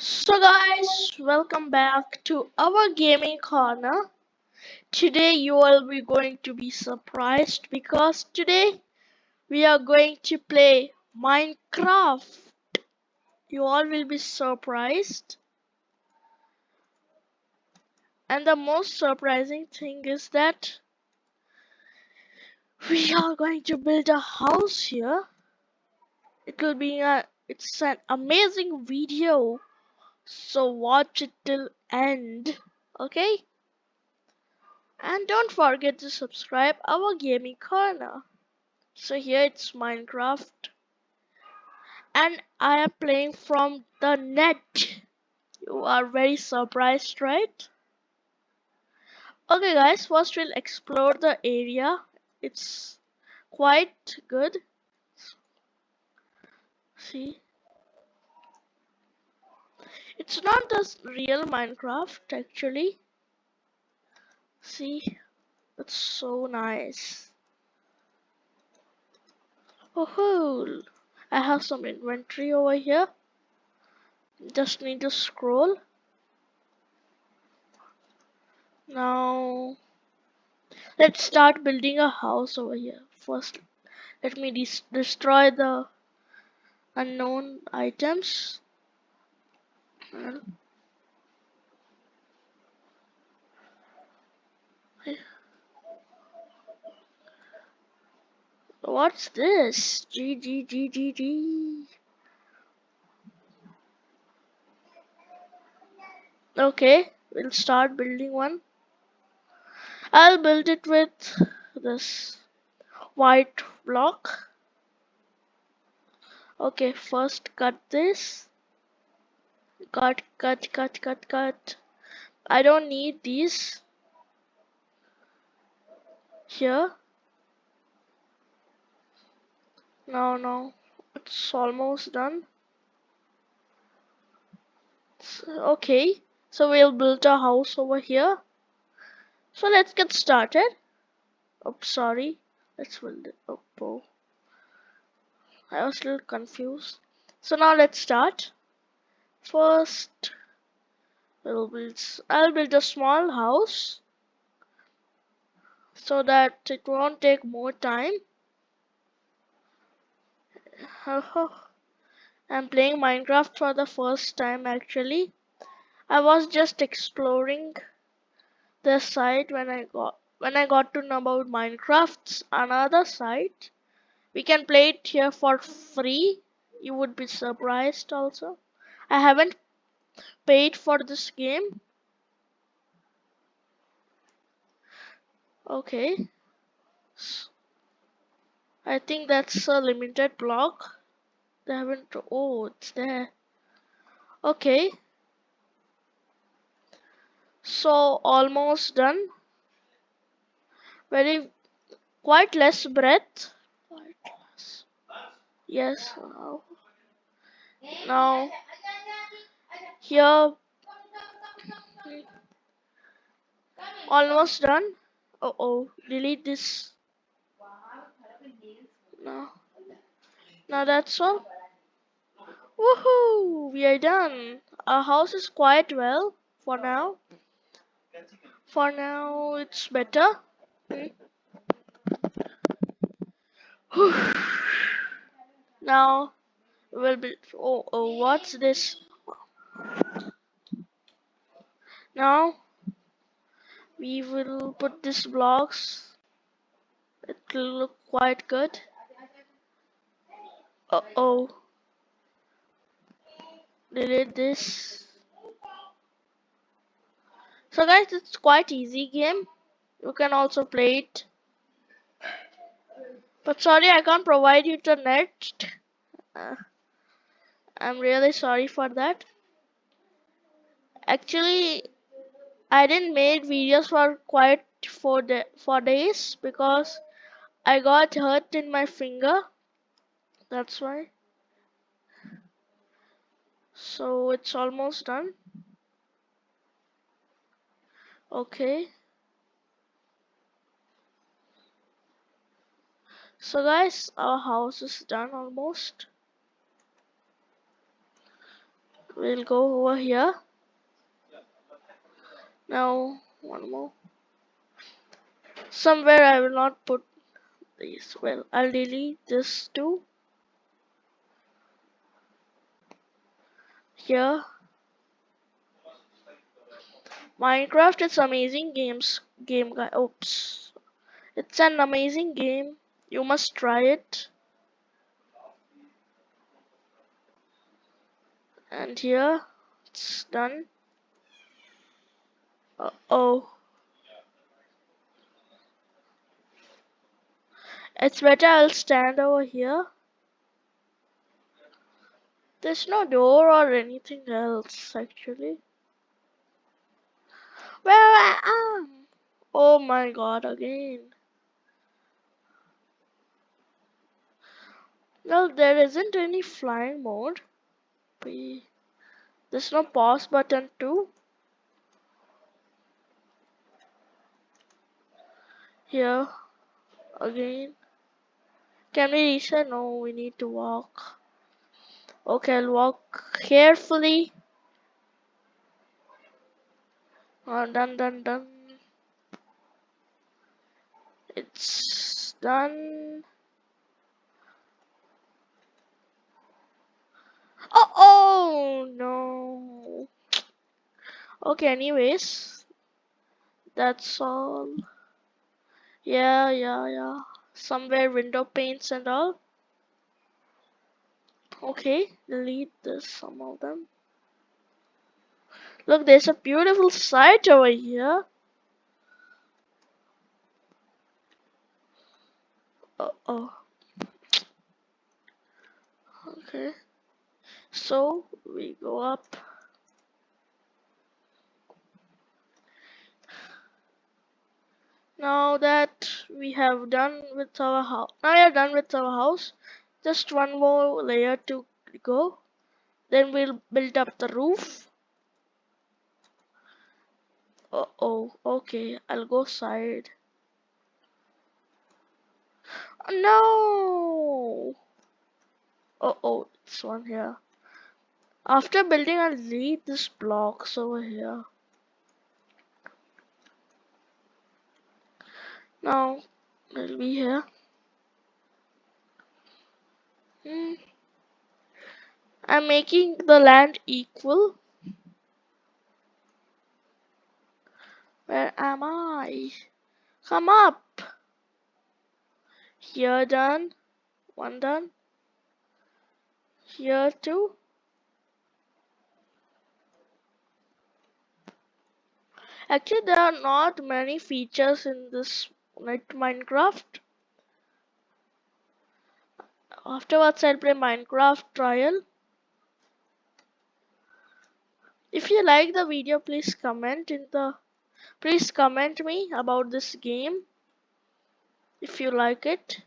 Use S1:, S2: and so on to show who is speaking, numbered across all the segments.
S1: So guys, welcome back to our gaming corner. Today you all will be going to be surprised because today we are going to play Minecraft. You all will be surprised. And the most surprising thing is that we are going to build a house here. It will be a it's an amazing video. So watch it till end. Okay? And don't forget to subscribe our gaming corner. So here it's Minecraft. And I am playing from the net. You are very surprised, right? Okay guys, first we'll explore the area. It's quite good. See? It's not the real Minecraft actually. See? It's so nice. Oh, I have some inventory over here. Just need to scroll. Now, let's start building a house over here. First, let me des destroy the unknown items. What's this? G G G G G. Okay, we'll start building one. I'll build it with this white block. Okay, first cut this. Cut, cut, cut, cut, cut. I don't need these here. No, no, it's almost done. Okay, so we'll build a house over here. So let's get started. Oh, sorry. Let's build it. Oh, oh. I was a little confused. So now let's start. First, we'll build. I'll build a small house so that it won't take more time. I'm playing Minecraft for the first time actually. I was just exploring the site when I got when I got to know about Minecraft's another site. We can play it here for free. You would be surprised also. I haven't paid for this game. Okay. I think that's a limited block. They haven't. Oh, it's there. Okay. So almost done. Very quite less breath. Quite less. Yes. Now. Now. Here. Almost done. Uh oh. Delete this. No. Now that's all. Woohoo! We are done. Our house is quite well for now. For now, it's better. now, we'll be. Oh, oh, what's this? Now, we will put these blocks. It will look quite good. Uh oh. Delete this. So guys, it's quite easy game. You can also play it. But sorry, I can't provide you the. Uh, I'm really sorry for that. Actually, I didn't make videos for quite four, day, four days because I got hurt in my finger. That's why. So it's almost done. Okay. So guys, our house is done almost. We'll go over here. Now one more. Somewhere I will not put these. Well I'll delete this too. Here. Minecraft is amazing games game guy. Oops. It's an amazing game. You must try it and here it's done. Uh oh it's better I'll stand over here. There's no door or anything else actually. Where I am! Oh my god again. Well there isn't any flying mode we there's no pause button too here again. Can we reset no we need to walk. Okay I'll walk carefully. Oh, done done done. It's done oh oh no. Okay anyways that's all. Yeah yeah yeah. Somewhere window paints and all. Okay delete this some of them. Look there's a beautiful sight over here. Uh oh okay so we go up. Now that we have done with our house now we are done with our house just one more layer to go. Then we'll build up the roof. Uh oh okay I'll go side. No! Uh oh it's one here after building I'll leave this blocks over here. Now it'll be here. Hmm. I'm making the land equal. Where am I? Come up. Here done. One done. Here too actually there are not many features in this like Minecraft. Afterwards, I'll play Minecraft trial. If you like the video, please comment in the please comment me about this game if you like it.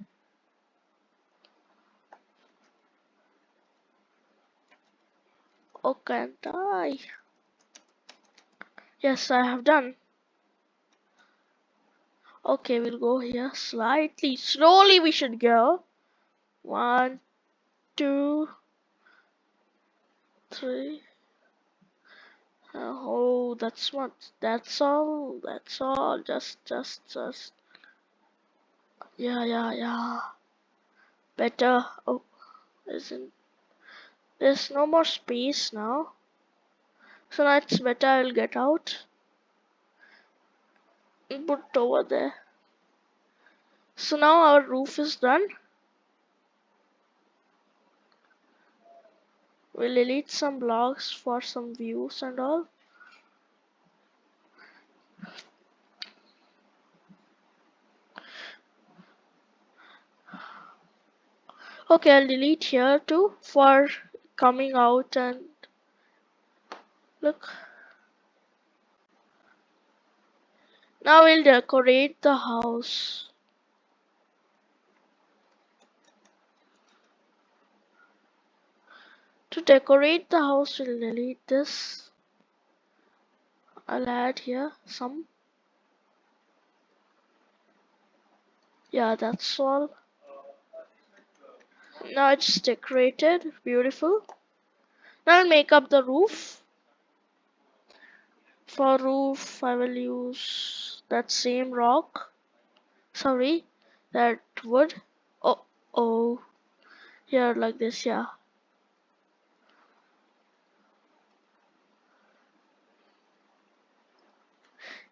S1: Can't I? Yes, I have done. Okay, we'll go here slightly. Slowly we should go. One, two, three. Oh, that's what. That's all. That's all. Just, just, just. Yeah, yeah, yeah. Better. Oh, isn't. There's no more space now. So now it's better I'll get out. Put over there. So now our roof is done. We'll delete some blocks for some views and all. Okay I'll delete here too for coming out and look Now we'll decorate the house. To decorate the house, we'll delete this. I'll add here some. Yeah, that's all. Now it's decorated, beautiful. Now I'll make up the roof. For roof, I will use that same rock. Sorry, that wood. Oh, oh. Here, like this, yeah.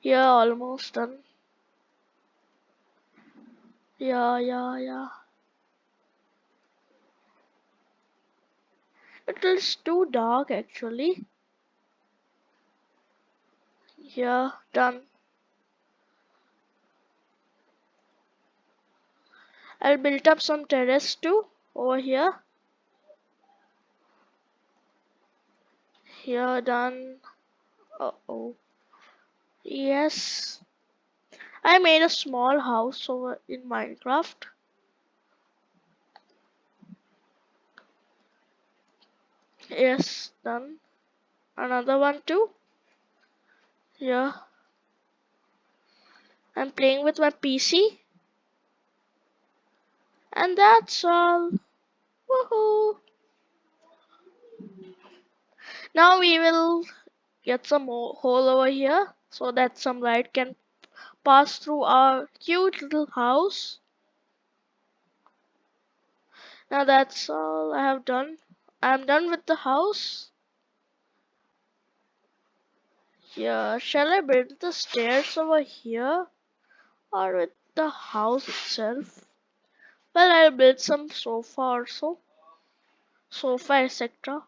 S1: Yeah, almost done. Yeah, yeah, yeah. It is too dark actually. Yeah, done. I'll build up some terrace too over here. Here, done. Uh oh. Yes. I made a small house over in Minecraft. Yes, done. Another one too. Yeah. I'm playing with my PC. And that's all. Woohoo! Now we will get some hole over here so that some light can pass through our cute little house. Now that's all I have done. I'm done with the house. Yeah, shall I build the stairs over here or with the house itself? Well, I'll build some sofa also. Sofa, etc.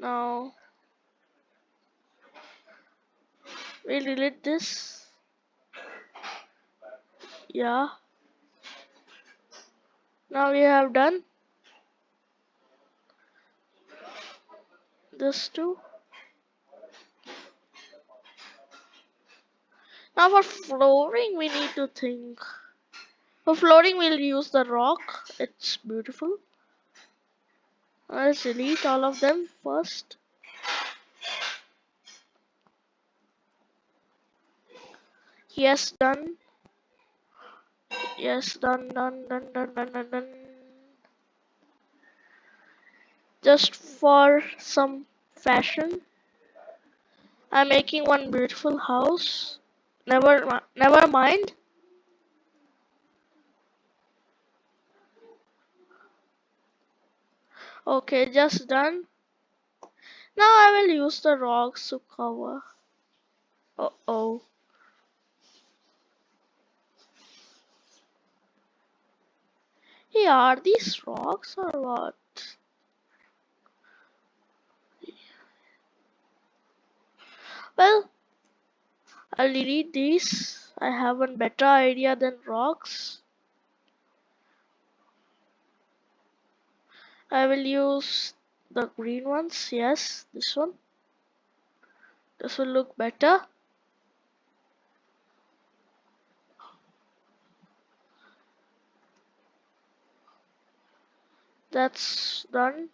S1: Now, we'll delete this. Yeah. Now we have done this too. Now for flooring we need to think. For flooring we'll use the rock. It's beautiful. Let's delete all of them first. Yes, done. Yes, done, done, done, done, done, done, done. Just for some fashion, I'm making one beautiful house. Never, never mind. Okay, just done. Now I will use the rocks to cover. Uh oh. Hey, are these rocks or what? Well, I'll delete these. I have a better idea than rocks. I will use the green ones. Yes, this one. This will look better. That's done.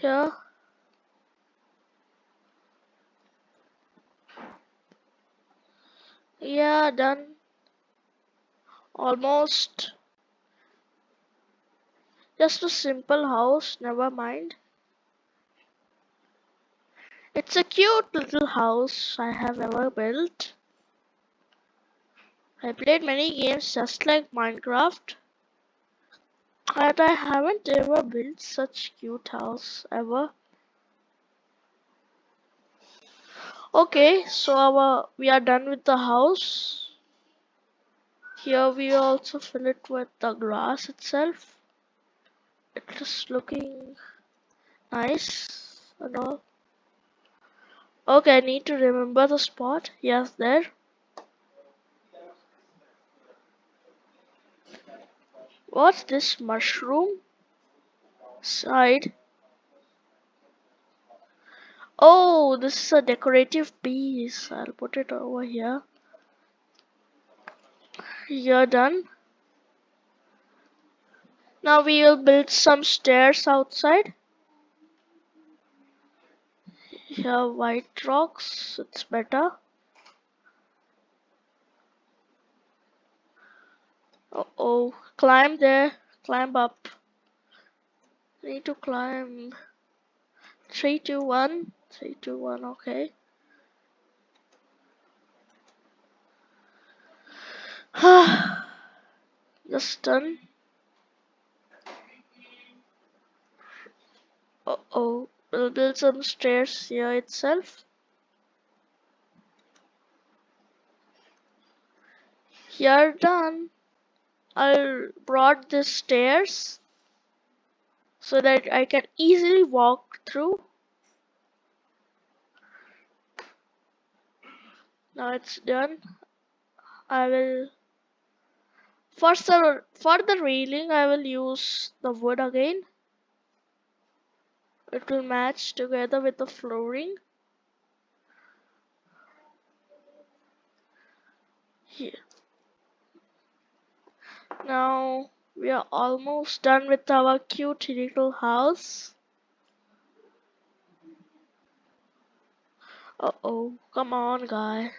S1: Here. Yeah, done. Almost. Just a simple house, never mind. It's a cute little house I have ever built. I played many games just like Minecraft. But I haven't ever built such cute house ever. Okay, so our we are done with the house. Here we also fill it with the grass itself. It is looking nice and all. Okay, I need to remember the spot. Yes, there. What's this mushroom? Side. Oh, this is a decorative piece. I'll put it over here. You're done. Now we will build some stairs outside. Here white rocks, it's better. oh, climb there, climb up. Need to climb. Three, two, one. Three, two, one. Okay. Just done. Uh oh, we'll build some stairs here itself. Here done. I'll brought the stairs so that I can easily walk through. Now it's done. I will for for the railing I will use the wood again. It will match together with the flooring. Here. Now we are almost done with our cute little house. Uh oh, come on guy.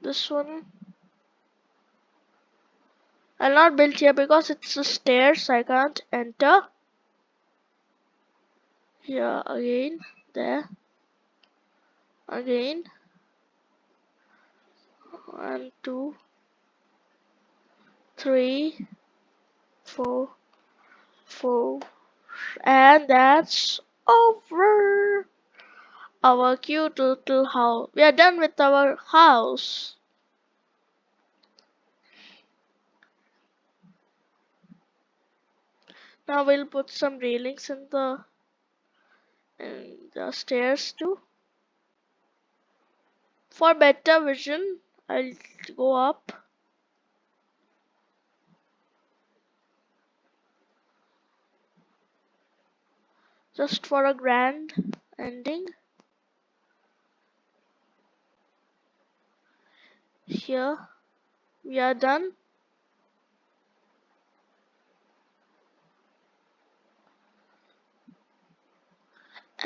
S1: This one I'll not build here because it's stairs I can't enter. Here again, there, again, one, two, three, four, four, and that's over. Our cute little house. We are done with our house. Now we'll put some railings in the in the stairs too. For better vision, I'll go up. Just for a grand ending. Here we are done.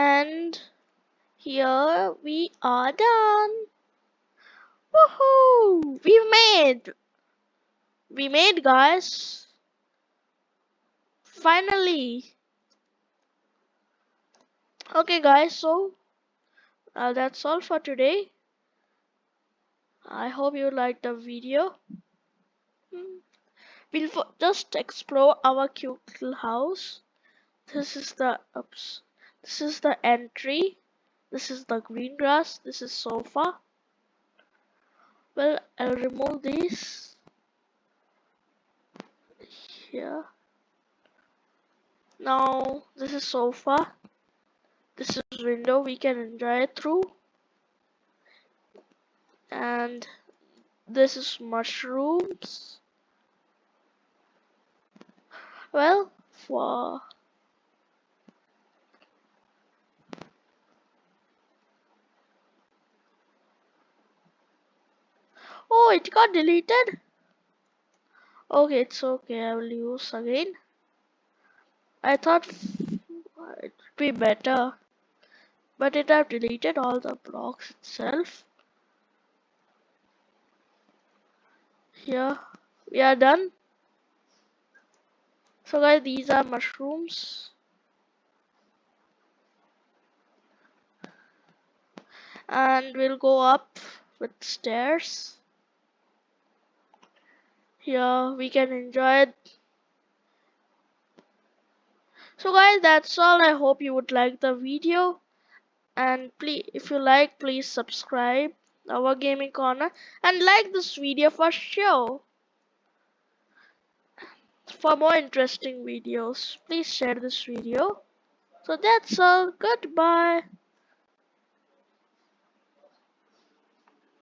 S1: and here we are done woohoo we made we made guys finally okay guys so uh, that's all for today I hope you liked the video hmm. we'll just explore our cute little house this is the oops this is the entry. This is the green grass. This is sofa. Well, I'll remove this here. Now, this is sofa. This is window we can enjoy it through. And this is mushrooms. Well, for Oh, it got deleted? Okay, it's okay. I will use again. I thought it would be better. But it have deleted all the blocks itself. Here, we are done. So guys, these are mushrooms. And we'll go up with stairs here we can enjoy it. So guys that's all. I hope you would like the video. And please if you like please subscribe our gaming corner and like this video for sure. For more interesting videos please share this video. So that's all. Goodbye